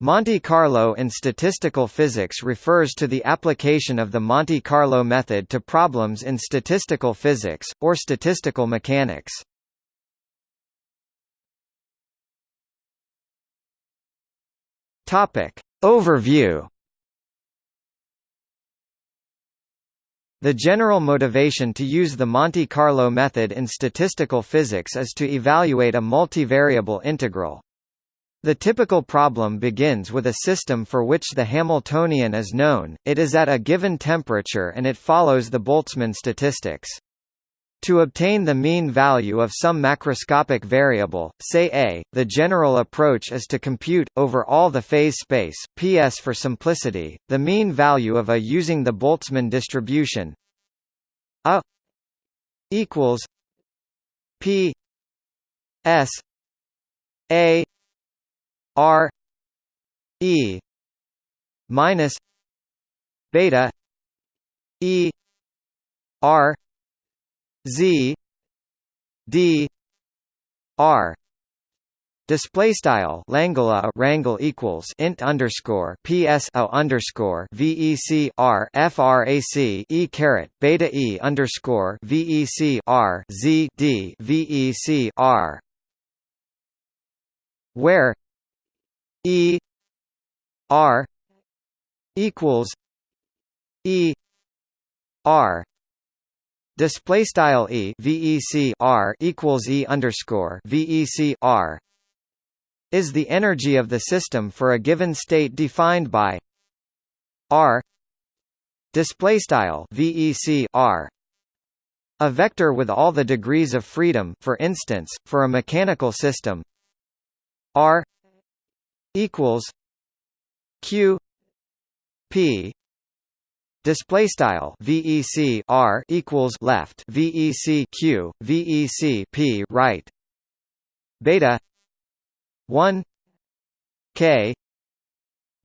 Monte Carlo in statistical physics refers to the application of the Monte Carlo method to problems in statistical physics, or statistical mechanics. Overview The general motivation to use the Monte Carlo method in statistical physics is to evaluate a multivariable integral. The typical problem begins with a system for which the Hamiltonian is known, it is at a given temperature and it follows the Boltzmann statistics. To obtain the mean value of some macroscopic variable, say A, the general approach is to compute, over all the phase space PS for simplicity, the mean value of A using the Boltzmann distribution A equals P S A R E minus beta E R Z D R. Display style Langala wrangle equals int underscore PS O underscore VEC R FRAC E caret beta E underscore VEC R Z D VEC R. Where E R equals E R display style E VEC R equals E underscore VEC R is the energy of the system for a given state defined by R display style VEC R a vector with all the degrees of freedom for instance for a mechanical system. R equals q p display style vec r equals left vec q vec p right beta 1 k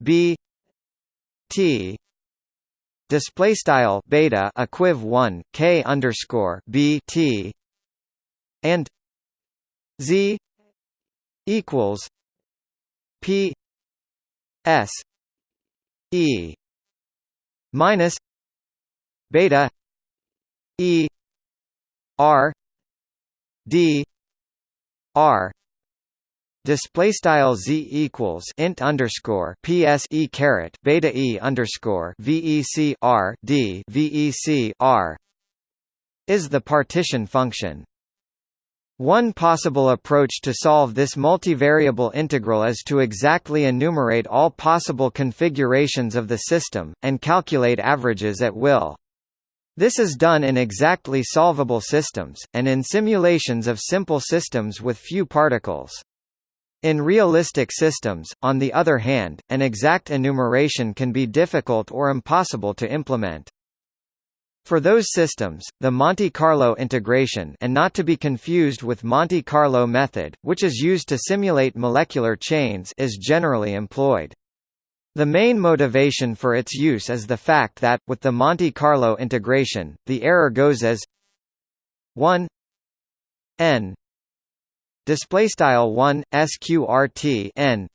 b t display style beta equiv 1 k underscore b t and z equals P S E minus beta E R D R Display style z equals int underscore ps e caret beta e underscore vec r d vec r is the partition function. One possible approach to solve this multivariable integral is to exactly enumerate all possible configurations of the system, and calculate averages at will. This is done in exactly solvable systems, and in simulations of simple systems with few particles. In realistic systems, on the other hand, an exact enumeration can be difficult or impossible to implement. For those systems, the Monte Carlo integration and not to be confused with Monte Carlo method, which is used to simulate molecular chains is generally employed. The main motivation for its use is the fact that, with the Monte Carlo integration, the error goes as 1 n displaystyle 1 sqrt n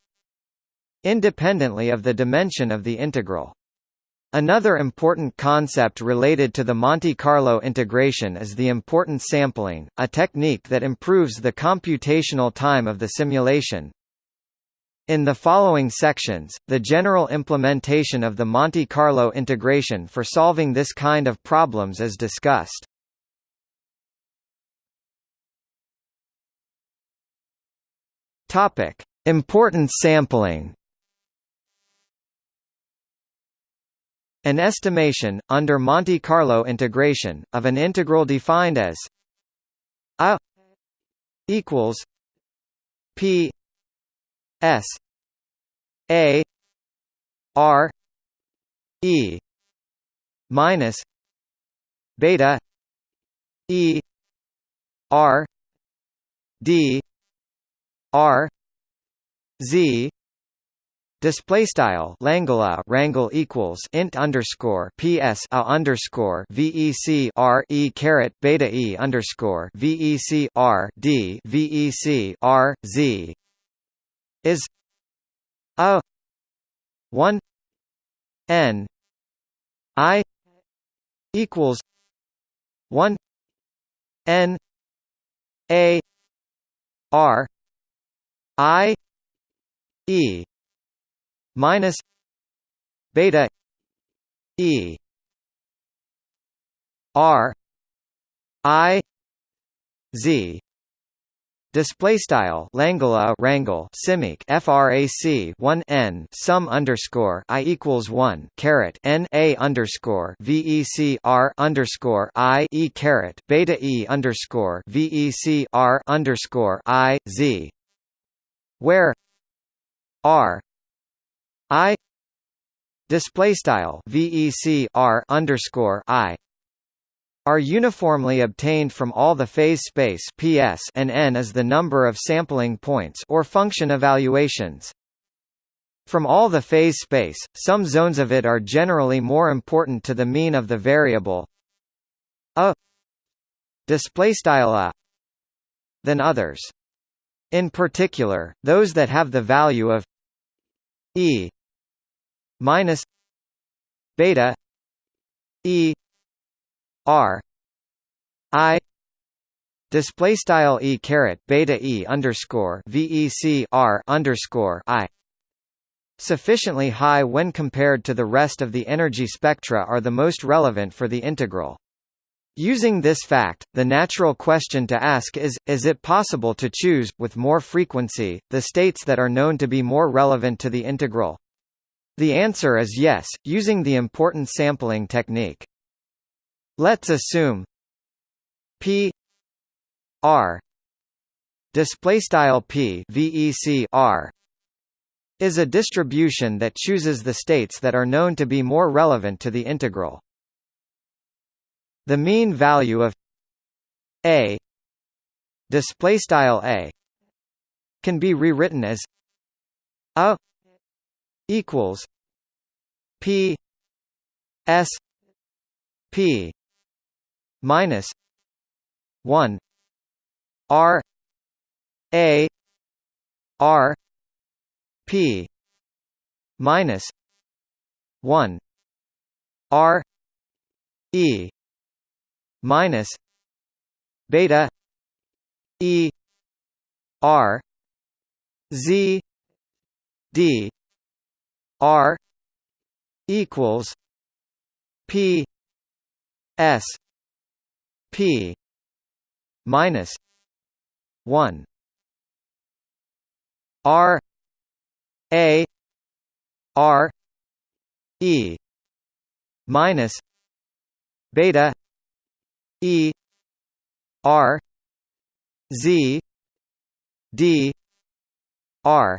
independently of the dimension of the integral. Another important concept related to the Monte Carlo integration is the importance sampling, a technique that improves the computational time of the simulation. In the following sections, the general implementation of the Monte Carlo integration for solving this kind of problems is discussed. Topic: Importance sampling. An estimation, under Monte Carlo integration, of an integral defined as a equals p s a r e minus beta e r d r z Display style Langala wrangle equals int underscore PS a underscore VEC R E caret beta E underscore VEC R D VEC R Z. Is a 1 n i equals 1 n a r i e minus beta e r i z. Display style Langala wrangle simic frac 1 n sum underscore i equals 1 caret n a underscore vec r underscore i e caret beta e underscore vec r underscore i z where r i display style vec r underscore i are uniformly obtained from all the phase space PS and n is the number of sampling points or function evaluations. From all the phase space, some zones of it are generally more important to the mean of the variable a display style a than others. In particular, those that have the value of e minus beta e r i display style e caret beta e underscore vec r underscore i sufficiently high when compared to the rest of the energy spectra are the most relevant for the integral. Using this fact, the natural question to ask is, is it possible to choose, with more frequency, the states that are known to be more relevant to the integral? The answer is yes, using the important sampling technique. Let's assume P R display style P VEC R is a distribution that chooses the states that are known to be more relevant to the integral. The mean value of A display style A can be rewritten as A equals P S P minus 1 r a r p minus 1 r e minus beta e r z d r equals p s P minus one. R A R E minus beta E R Z D R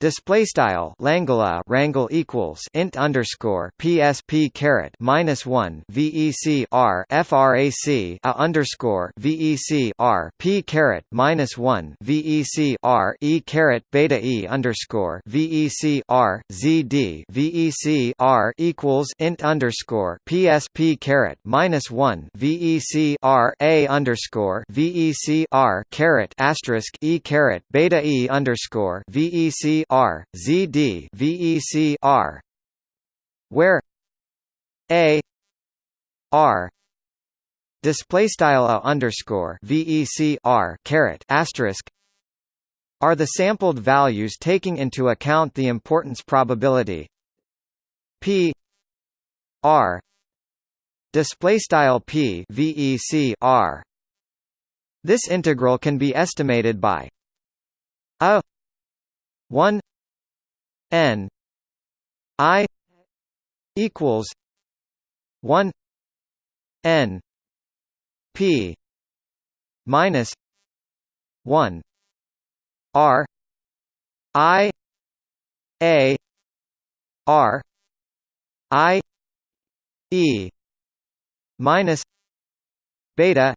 Display style Langala wrangle equals int underscore PSP caret minus one VEC R FRAC a underscore VEC R P caret minus one VEC R E caret beta E underscore VEC R ZD VEC R equals int underscore PSP caret minus one VEC R A underscore VEC R caret asterisk E caret beta E underscore VEC R Z D VEC R where A R display style underscore VEC R caret asterisk are the sampled values taking into account the importance probability P R display style P VEC R. This integral can be estimated by a 1 n i equals 1 n p minus 1 r i a r i e minus beta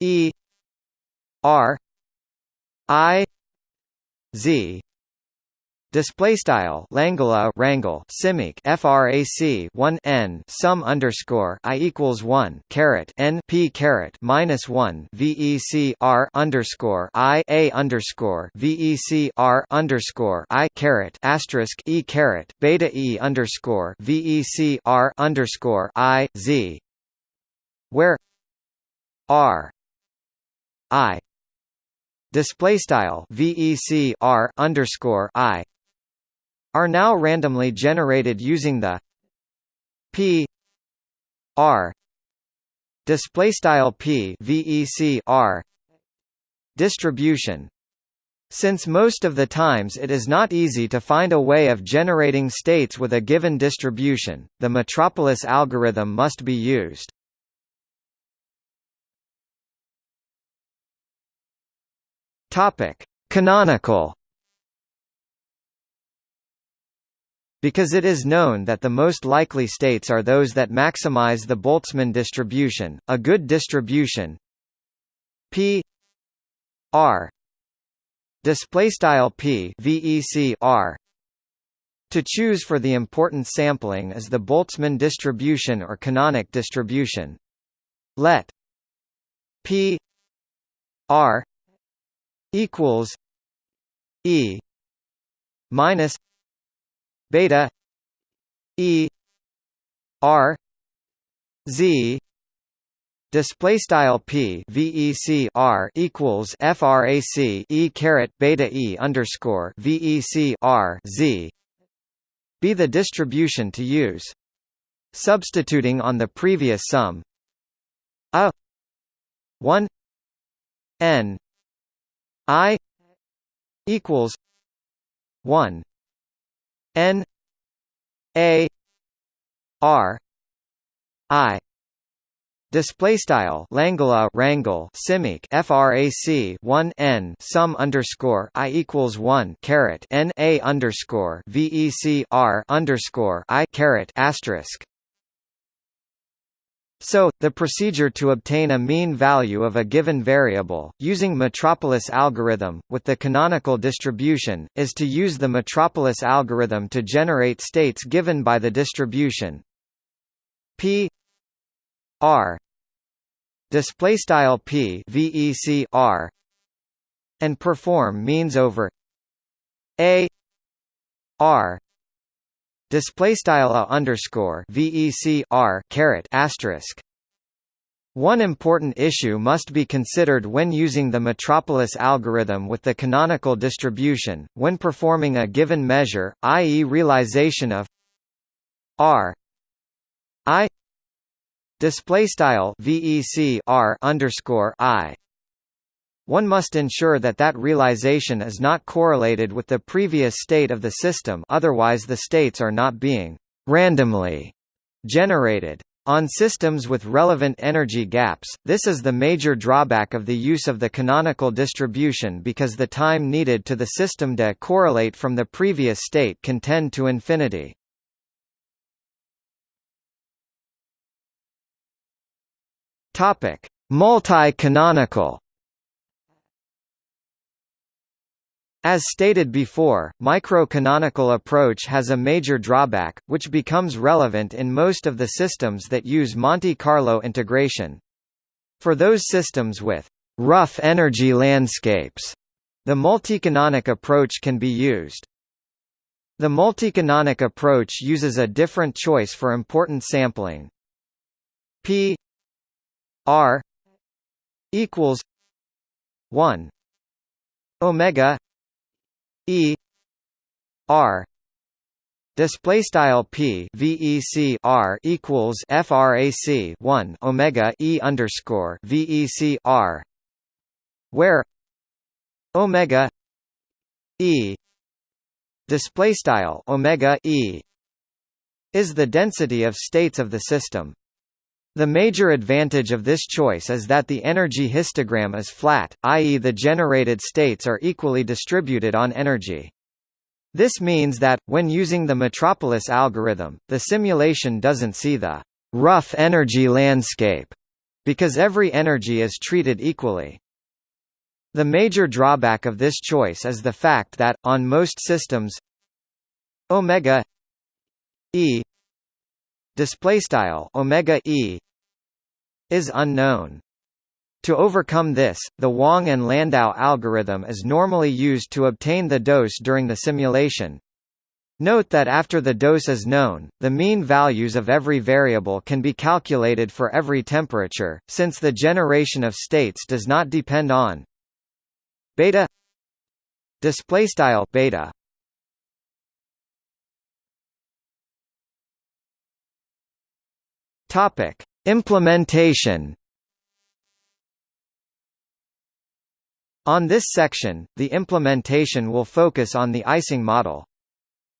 e r i z. Display style Langula wrangle simic frac 1 n sum underscore i equals 1 caret n p caret minus 1 vec r underscore i a underscore vec r underscore i caret asterisk e caret beta e underscore vec r underscore i z. Where r i display style vec r underscore i are now randomly generated using the p r display style p vec r distribution since most of the times it is not easy to find a way of generating states with a given distribution, the Metropolis algorithm must be used. Topic: Canonical Because it is known that the most likely states are those that maximize the Boltzmann distribution, a good distribution P R display style P VEC R to choose for the important sampling is the Boltzmann distribution or canonic distribution. Let P R equals E minus beta e r z display style p vec r equals frac e caret beta e underscore vec r z be the distribution to use substituting on the previous sum a 1 n i equals 1 N A R I. Display style Langula wrangle simic frac 1 n sum underscore i equals 1 caret n a underscore vec r underscore i caret asterisk so, the procedure to obtain a mean value of a given variable, using Metropolis algorithm, with the canonical distribution, is to use the Metropolis algorithm to generate states given by the distribution. P r displaystyle p vec r and perform means over a r display style a underscore vec r caret asterisk one important issue must be considered when using the Metropolis algorithm with the canonical distribution, when performing a given measure, i.e. realization of r i display style vec r underscore i one must ensure that that realization is not correlated with the previous state of the system otherwise the states are not being randomly generated. On systems with relevant energy gaps, this is the major drawback of the use of the canonical distribution because the time needed to the system to correlate from the previous state can tend to infinity. Multi-canonical As stated before, micro-canonical approach has a major drawback, which becomes relevant in most of the systems that use Monte Carlo integration. For those systems with rough energy landscapes, the multicanonic approach can be used. The multicanonic approach uses a different choice for important sampling. P R equals 1 omega E R display style P VEC R equals frac 1 Omega E underscore VEC R where Omega E display style Omega E is the density of states of the system the major advantage of this choice is that the energy histogram is flat, i.e. the generated states are equally distributed on energy. This means that, when using the Metropolis algorithm, the simulation doesn't see the rough energy landscape, because every energy is treated equally. The major drawback of this choice is the fact that, on most systems omega e display style omega e is unknown. To overcome this, the Wang and Landau algorithm is normally used to obtain the dose during the simulation. Note that after the dose is known, the mean values of every variable can be calculated for every temperature, since the generation of states does not depend on beta display style beta topic implementation On this section, the implementation will focus on the Ising model.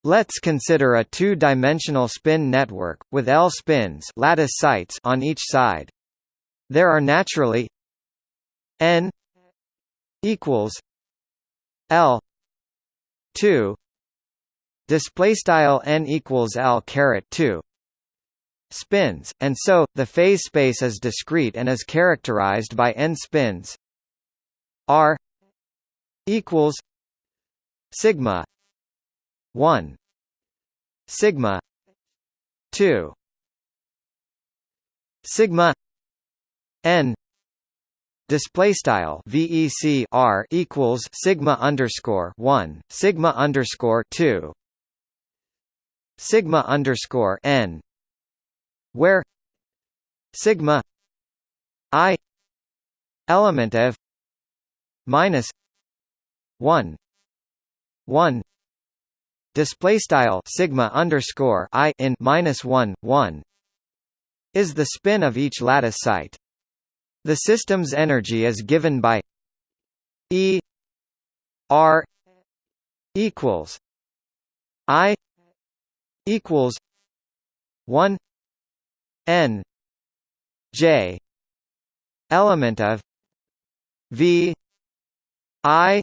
Let's consider a two-dimensional spin network, with L spins lattice sites on each side. There are naturally n equals L 2 display style n equals L caret 2 spins, and so, the phase space is discrete and is characterized by n spins. R equals sigma 1 sigma 2 sigma n display style vec r equals sigma underscore 1 sigma underscore 2 sigma underscore n where sigma i element of minus 1 1 display style sigma underscore i in minus 1 1 is the spin of each lattice site. The system's energy is given by e r equals i equals 1 n j element of v I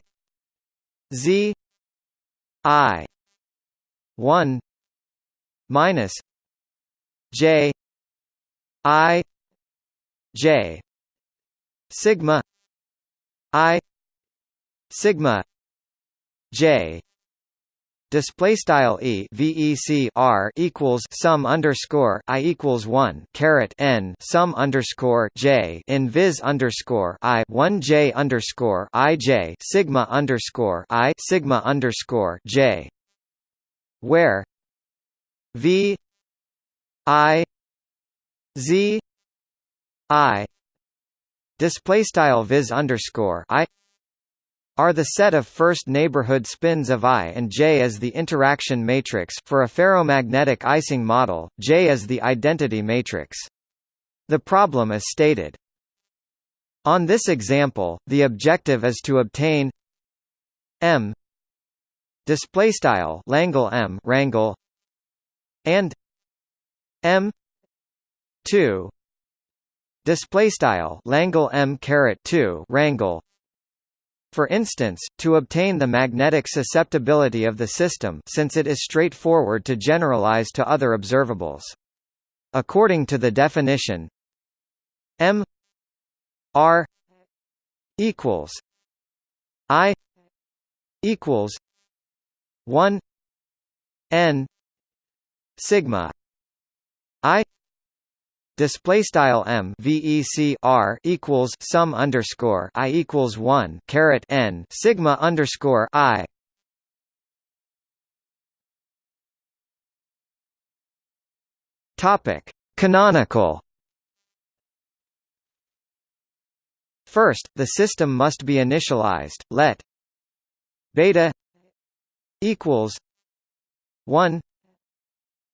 Z I one minus J I J sigma I sigma J display style e vec r equals sum underscore i equals one caret n sum underscore j in viz underscore i one j underscore i j sigma underscore i sigma underscore j. Where v i z i display style viz underscore i are the set of first neighborhood spins of I and J as the interaction matrix for a ferromagnetic Ising model, J is the identity matrix. The problem is stated. On this example, the objective is to obtain M display style Langle M wrangle and M 2 display style Langle M caret 2 wrangle for instance, to obtain the magnetic susceptibility of the system since it is straightforward to generalize to other observables. According to the definition M R equals I equals 1 N sigma I display style m vec r equals sum underscore i equals one caret n sigma underscore i. Topic: Canonical. First, the system must be initialized. Let beta equals one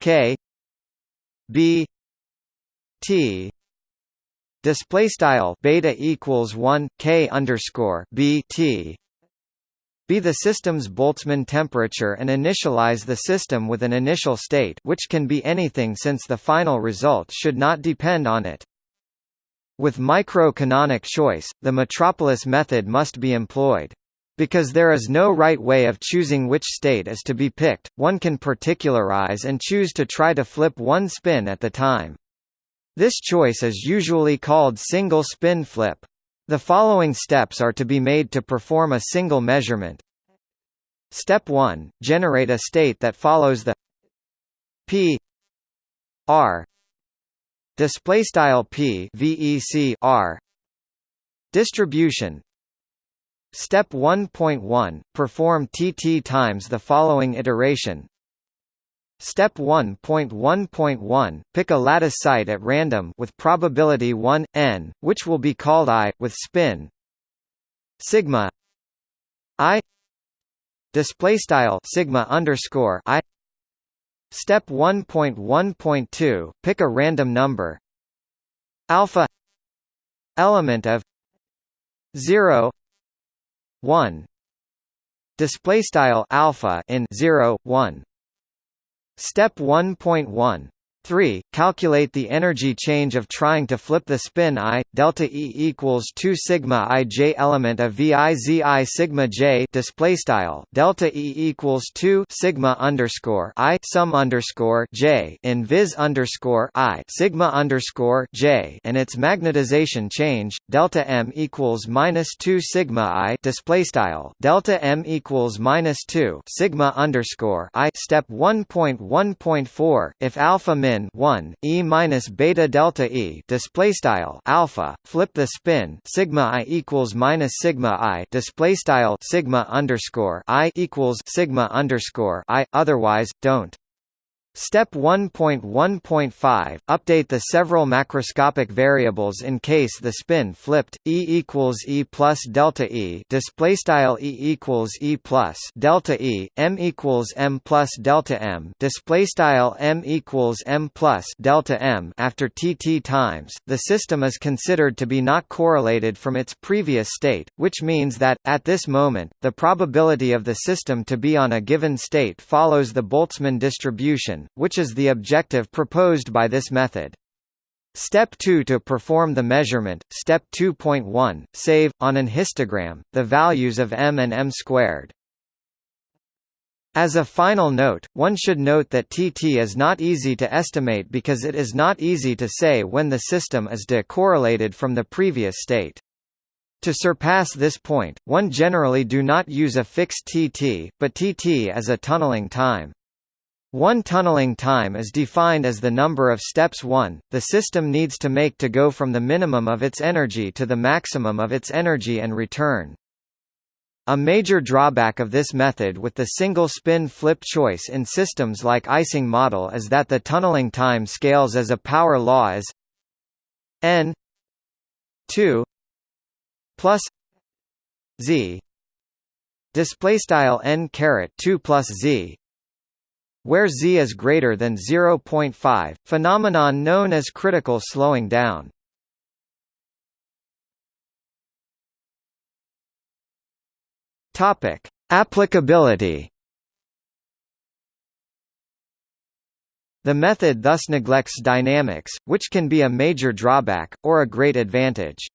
k b T display style beta equals 1 K underscore B T be the system's Boltzmann temperature and initialize the system with an initial state which can be anything since the final result should not depend on it. With micro-canonic choice, the metropolis method must be employed. Because there is no right way of choosing which state is to be picked, one can particularize and choose to try to flip one spin at the time. This choice is usually called single spin flip. The following steps are to be made to perform a single measurement. Step 1 generate a state that follows the p r display style p vec r distribution Step 1.1 perform tt times the following iteration Step 1.1.1 pick a lattice site at random with probability 1 n which will be called i with spin. Sigma. I. Display style sigma underscore i. Step 1.1.2 pick a random number. Alpha. Element of. 0 1 display style alpha in 0 1 step 1.1 3. Calculate the energy change of trying to flip the spin i delta e equals 2 sigma i j element of v i z i sigma j display style delta e equals 2 sigma underscore i sum underscore j in viz underscore i sigma underscore j and its magnetization change delta m equals minus 2 sigma i display style delta m equals minus 2 sigma underscore i step 1.1.4 if alpha min 1 e minus beta delta e display style alpha flip the spin sigma i equals minus sigma i display style sigma underscore i equals sigma underscore i otherwise don't Step 1.1.5 Update the several macroscopic variables in case the spin flipped. E equals E plus delta E. Display style E equals E plus delta E. M equals M plus delta M. Display style M equals M plus delta M. After TT times, the system is considered to be not correlated from its previous state, which means that at this moment, the probability of the system to be on a given state follows the Boltzmann distribution which is the objective proposed by this method. Step 2 To perform the measurement, Step 2.1, save, on an histogram, the values of m and m squared. As a final note, one should note that TT is not easy to estimate because it is not easy to say when the system is decorrelated from the previous state. To surpass this point, one generally do not use a fixed TT, but TT as a tunneling time. One tunneling time is defined as the number of steps one, the system needs to make to go from the minimum of its energy to the maximum of its energy and return. A major drawback of this method with the single spin flip choice in systems like Ising model is that the tunneling time scales as a power law as n 2 plus z display style n caret 2 plus z where z is greater than 0.5, phenomenon known as critical slowing down. Topic: Applicability. The method thus neglects dynamics, which can be a major drawback, or a great advantage.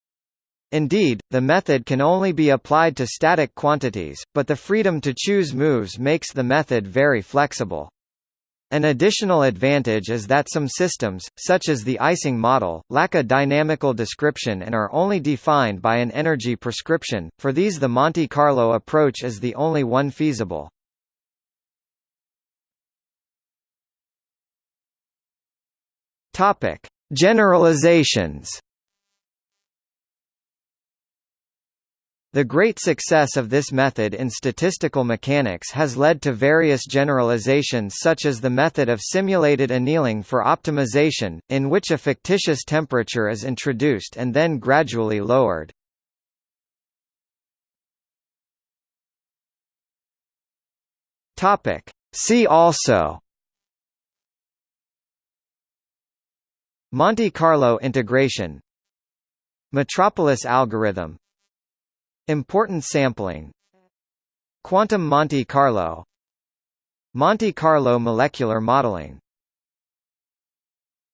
Indeed, the method can only be applied to static quantities, but the freedom to choose moves makes the method very flexible. An additional advantage is that some systems, such as the Ising model, lack a dynamical description and are only defined by an energy prescription, for these the Monte Carlo approach is the only one feasible. Generalizations The great success of this method in statistical mechanics has led to various generalizations such as the method of simulated annealing for optimization, in which a fictitious temperature is introduced and then gradually lowered. See also Monte Carlo integration Metropolis algorithm Importance sampling. Quantum Monte Carlo. Monte Carlo molecular modeling